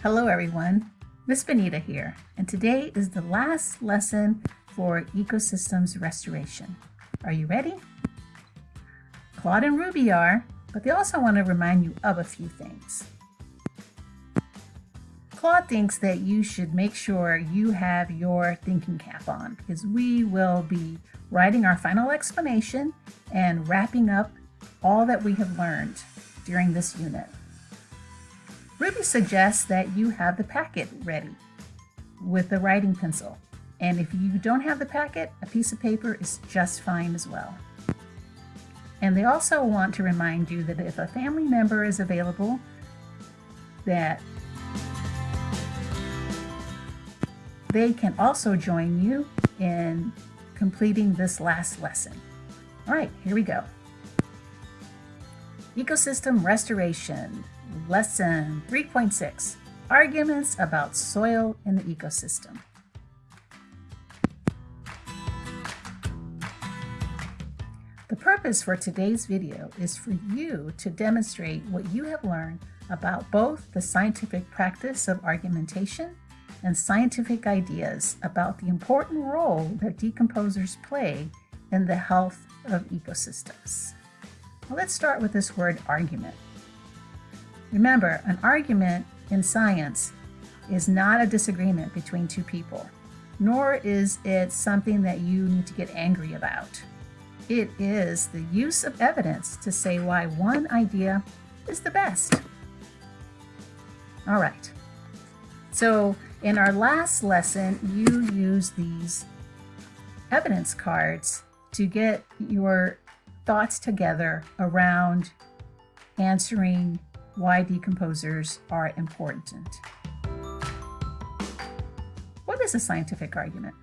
Hello everyone, Miss Benita here, and today is the last lesson for ecosystems restoration. Are you ready? Claude and Ruby are, but they also want to remind you of a few things. Claude thinks that you should make sure you have your thinking cap on because we will be writing our final explanation and wrapping up all that we have learned during this unit. Ruby suggests that you have the packet ready with the writing pencil. And if you don't have the packet, a piece of paper is just fine as well. And they also want to remind you that if a family member is available, that they can also join you in completing this last lesson. All right, here we go. Ecosystem Restoration, Lesson 3.6, Arguments about Soil in the Ecosystem. The purpose for today's video is for you to demonstrate what you have learned about both the scientific practice of argumentation and scientific ideas about the important role that decomposers play in the health of ecosystems. Well, let's start with this word argument. Remember, an argument in science is not a disagreement between two people, nor is it something that you need to get angry about. It is the use of evidence to say why one idea is the best. All right. So in our last lesson, you used these evidence cards to get your thoughts together around answering why decomposers are important. What is a scientific argument?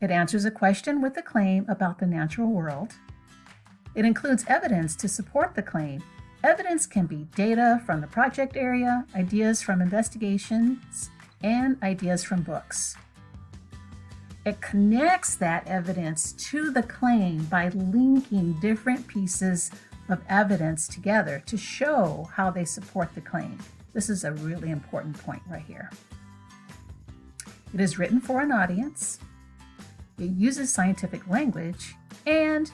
It answers a question with a claim about the natural world. It includes evidence to support the claim. Evidence can be data from the project area, ideas from investigations, and ideas from books. It connects that evidence to the claim by linking different pieces of evidence together to show how they support the claim. This is a really important point right here. It is written for an audience, it uses scientific language, and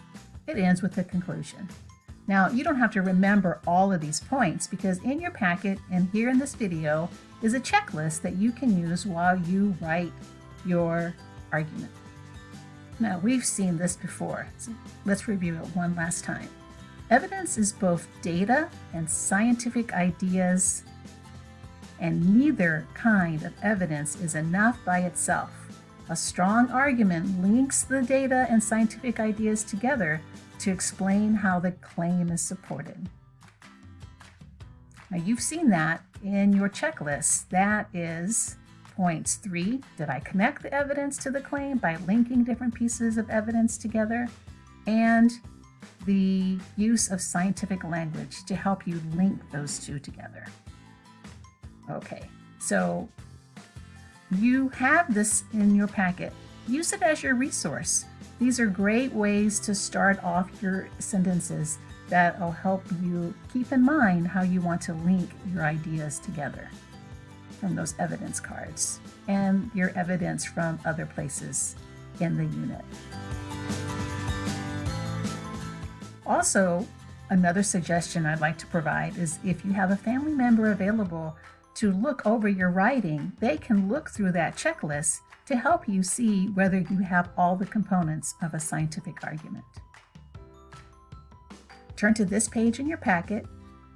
it ends with a conclusion. Now, you don't have to remember all of these points because in your packet and here in this video is a checklist that you can use while you write your argument. Now, we've seen this before, so let's review it one last time. Evidence is both data and scientific ideas, and neither kind of evidence is enough by itself. A strong argument links the data and scientific ideas together to explain how the claim is supported. Now, you've seen that in your checklist. That is points. Three, did I connect the evidence to the claim by linking different pieces of evidence together? And the use of scientific language to help you link those two together. Okay, so you have this in your packet. Use it as your resource. These are great ways to start off your sentences that will help you keep in mind how you want to link your ideas together from those evidence cards and your evidence from other places in the unit. Also, another suggestion I'd like to provide is if you have a family member available to look over your writing, they can look through that checklist to help you see whether you have all the components of a scientific argument. Turn to this page in your packet,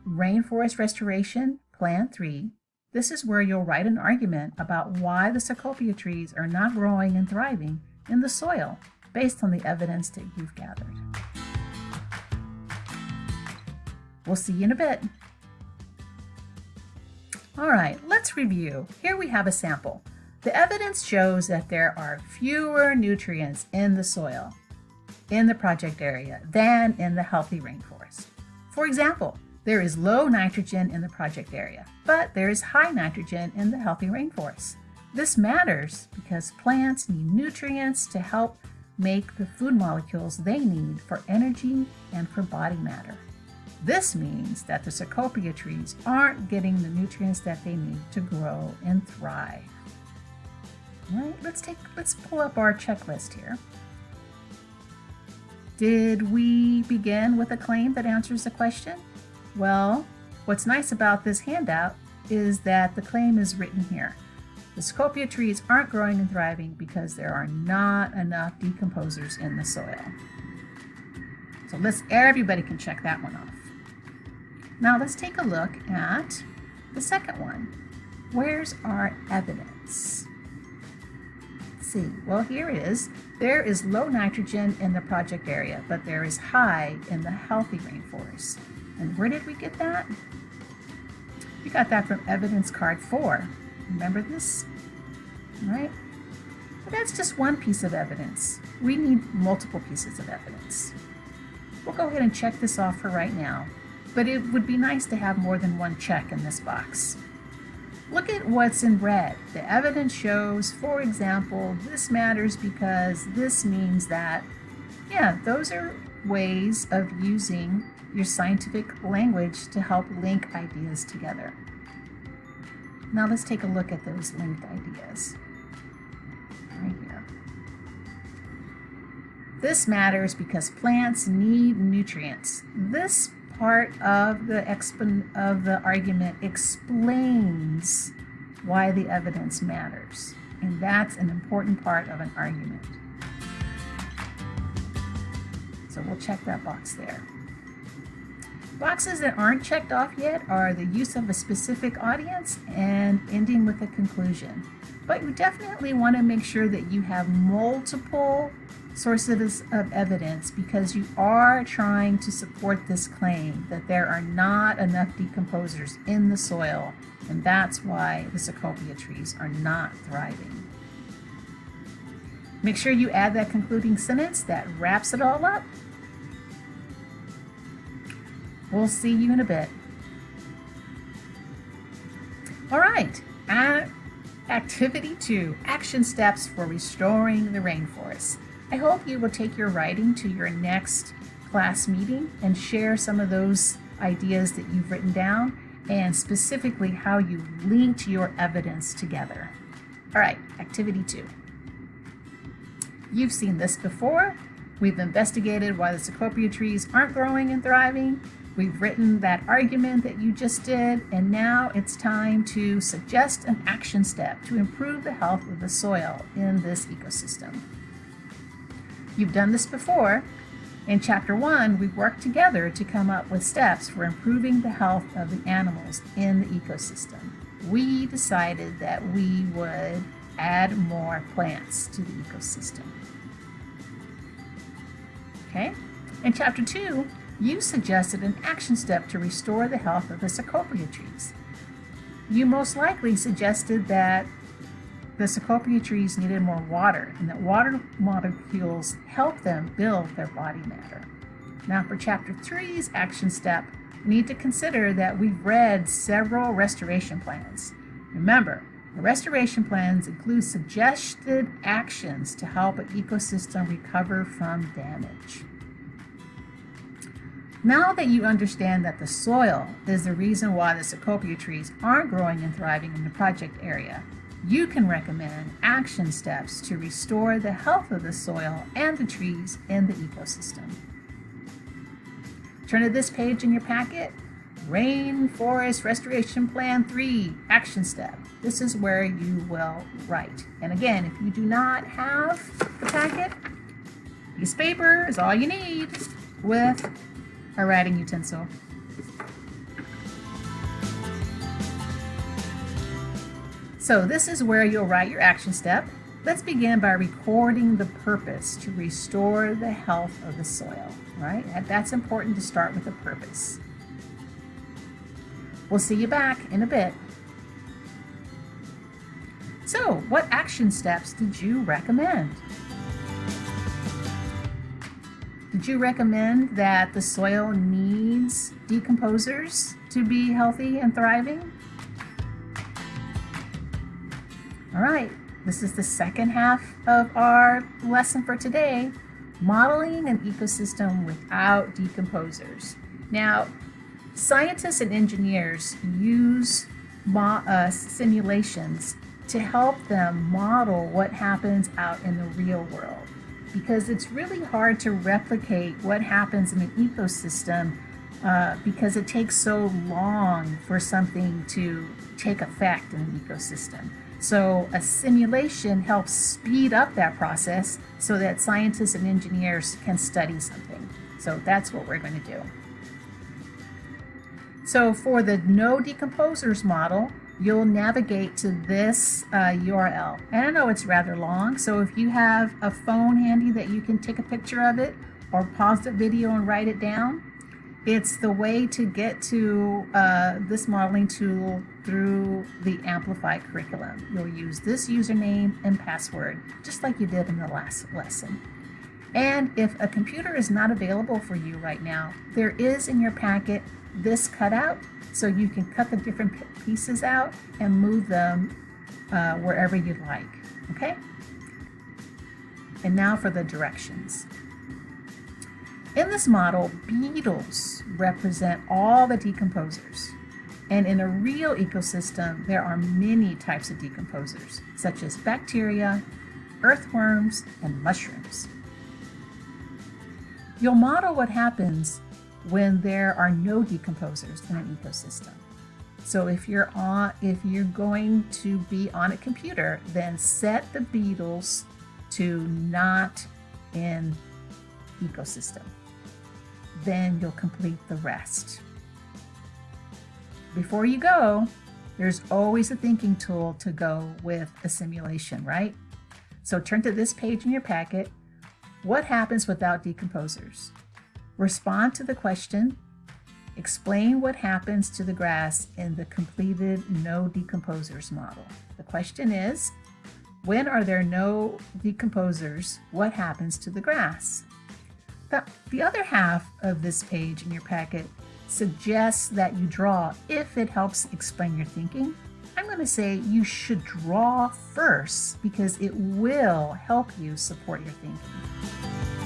Rainforest Restoration Plan 3, this is where you'll write an argument about why the Cecropia trees are not growing and thriving in the soil based on the evidence that you've gathered. We'll see you in a bit. All right, let's review. Here we have a sample. The evidence shows that there are fewer nutrients in the soil in the project area than in the healthy rainforest. For example, there is low nitrogen in the project area, but there is high nitrogen in the healthy rainforest. This matters because plants need nutrients to help make the food molecules they need for energy and for body matter. This means that the Cecropia trees aren't getting the nutrients that they need to grow and thrive. All right, let's take let's pull up our checklist here. Did we begin with a claim that answers the question? Well, what's nice about this handout is that the claim is written here. The Cecropia trees aren't growing and thriving because there are not enough decomposers in the soil. So let's everybody can check that one off. Now let's take a look at the second one. Where's our evidence? Let's see, well here it is. There is low nitrogen in the project area, but there is high in the healthy rainforest. And where did we get that? We got that from evidence card four. Remember this? Right? But that's just one piece of evidence. We need multiple pieces of evidence. We'll go ahead and check this off for right now, but it would be nice to have more than one check in this box. Look at what's in red. The evidence shows, for example, this matters because this means that, yeah, those are ways of using your scientific language to help link ideas together. Now let's take a look at those linked ideas. Right here. This matters because plants need nutrients. This part of the expon of the argument explains why the evidence matters. And that's an important part of an argument. So we'll check that box there. Boxes that aren't checked off yet are the use of a specific audience and ending with a conclusion. But you definitely want to make sure that you have multiple sources of evidence because you are trying to support this claim that there are not enough decomposers in the soil and that's why the Cecropia trees are not thriving. Make sure you add that concluding sentence that wraps it all up We'll see you in a bit. All right, uh, activity two, action steps for restoring the rainforest. I hope you will take your writing to your next class meeting and share some of those ideas that you've written down and specifically how you linked your evidence together. All right, activity two. You've seen this before. We've investigated why the Cecropia trees aren't growing and thriving We've written that argument that you just did, and now it's time to suggest an action step to improve the health of the soil in this ecosystem. You've done this before. In chapter one, we worked together to come up with steps for improving the health of the animals in the ecosystem. We decided that we would add more plants to the ecosystem. Okay? In chapter two, you suggested an action step to restore the health of the Cecropia trees. You most likely suggested that the Cecropia trees needed more water and that water molecules help them build their body matter. Now for chapter three's action step, we need to consider that we've read several restoration plans. Remember, the restoration plans include suggested actions to help an ecosystem recover from damage. Now that you understand that the soil is the reason why the Cecropia trees aren't growing and thriving in the project area, you can recommend action steps to restore the health of the soil and the trees in the ecosystem. Turn to this page in your packet, Rainforest Restoration Plan 3, Action Step. This is where you will write. And again, if you do not have the packet, of paper is all you need with a writing utensil. So this is where you'll write your action step. Let's begin by recording the purpose to restore the health of the soil, right? That's important to start with a purpose. We'll see you back in a bit. So, what action steps did you recommend? Did you recommend that the soil needs decomposers to be healthy and thriving? All right, this is the second half of our lesson for today, modeling an ecosystem without decomposers. Now, Scientists and engineers use uh, simulations to help them model what happens out in the real world because it's really hard to replicate what happens in an ecosystem uh, because it takes so long for something to take effect in an ecosystem. So a simulation helps speed up that process so that scientists and engineers can study something. So that's what we're going to do. So for the no decomposers model, you'll navigate to this uh, URL. And I know it's rather long, so if you have a phone handy that you can take a picture of it or pause the video and write it down, it's the way to get to uh, this modeling tool through the Amplify curriculum. You'll use this username and password, just like you did in the last lesson. And if a computer is not available for you right now, there is in your packet this cutout, so you can cut the different pieces out and move them uh, wherever you'd like, okay? And now for the directions. In this model, beetles represent all the decomposers. And in a real ecosystem, there are many types of decomposers, such as bacteria, earthworms, and mushrooms. You'll model what happens when there are no decomposers in an ecosystem. So if you're on, if you're going to be on a computer, then set the beetles to not in ecosystem then you'll complete the rest. Before you go, there's always a thinking tool to go with a simulation, right? So turn to this page in your packet. What happens without decomposers? Respond to the question. Explain what happens to the grass in the completed no decomposers model. The question is, when are there no decomposers, what happens to the grass? The, the other half of this page in your packet suggests that you draw if it helps explain your thinking. I'm going to say you should draw first because it will help you support your thinking.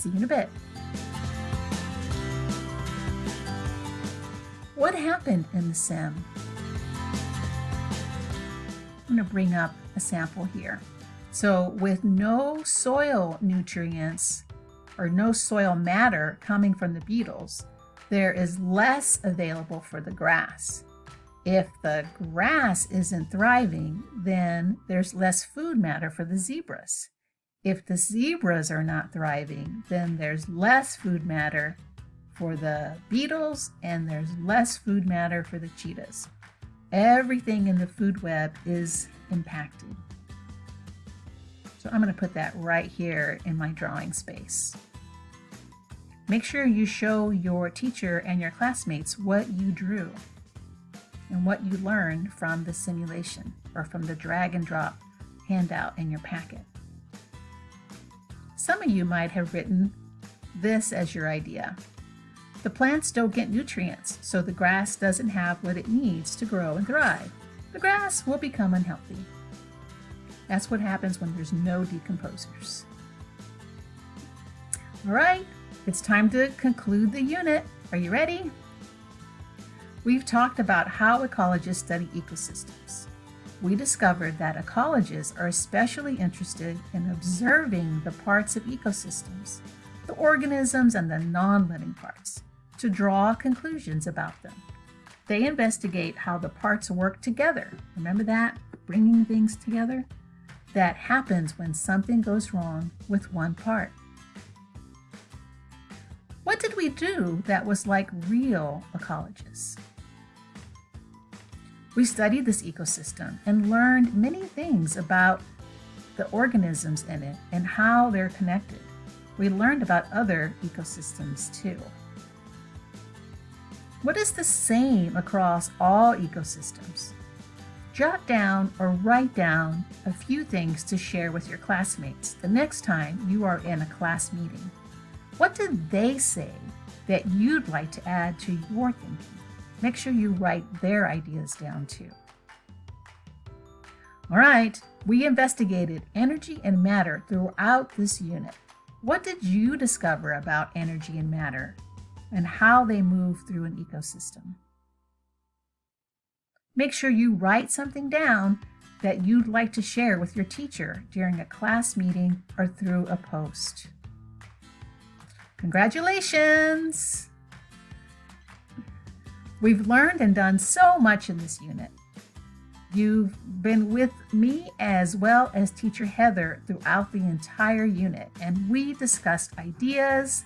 See you in a bit. What happened in the sim? I'm going to bring up a sample here. So with no soil nutrients or no soil matter coming from the beetles, there is less available for the grass. If the grass isn't thriving, then there's less food matter for the zebras. If the zebras are not thriving, then there's less food matter for the beetles and there's less food matter for the cheetahs. Everything in the food web is impacted. So I'm going to put that right here in my drawing space. Make sure you show your teacher and your classmates what you drew and what you learned from the simulation or from the drag and drop handout in your packet. Some of you might have written this as your idea. The plants don't get nutrients, so the grass doesn't have what it needs to grow and thrive. The grass will become unhealthy. That's what happens when there's no decomposers. All right, it's time to conclude the unit. Are you ready? We've talked about how ecologists study ecosystems. We discovered that ecologists are especially interested in observing the parts of ecosystems, the organisms and the non-living parts, to draw conclusions about them. They investigate how the parts work together. Remember that? Bringing things together? that happens when something goes wrong with one part. What did we do that was like real ecologists? We studied this ecosystem and learned many things about the organisms in it and how they're connected. We learned about other ecosystems too. What is the same across all ecosystems? Jot down or write down a few things to share with your classmates the next time you are in a class meeting. What did they say that you'd like to add to your thinking? Make sure you write their ideas down too. All right, we investigated energy and matter throughout this unit. What did you discover about energy and matter? and how they move through an ecosystem. Make sure you write something down that you'd like to share with your teacher during a class meeting or through a post. Congratulations! We've learned and done so much in this unit. You've been with me as well as teacher Heather throughout the entire unit, and we discussed ideas,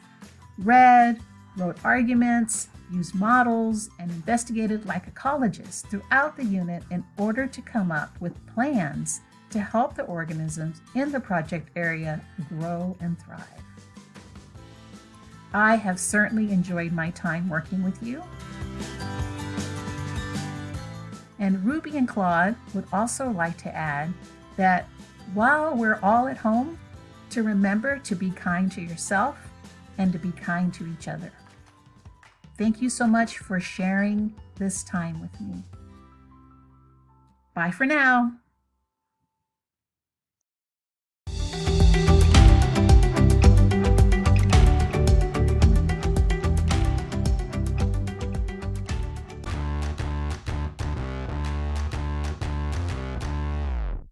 read, wrote arguments, used models, and investigated like ecologists throughout the unit in order to come up with plans to help the organisms in the project area grow and thrive. I have certainly enjoyed my time working with you. And Ruby and Claude would also like to add that while we're all at home, to remember to be kind to yourself and to be kind to each other. Thank you so much for sharing this time with me. Bye for now.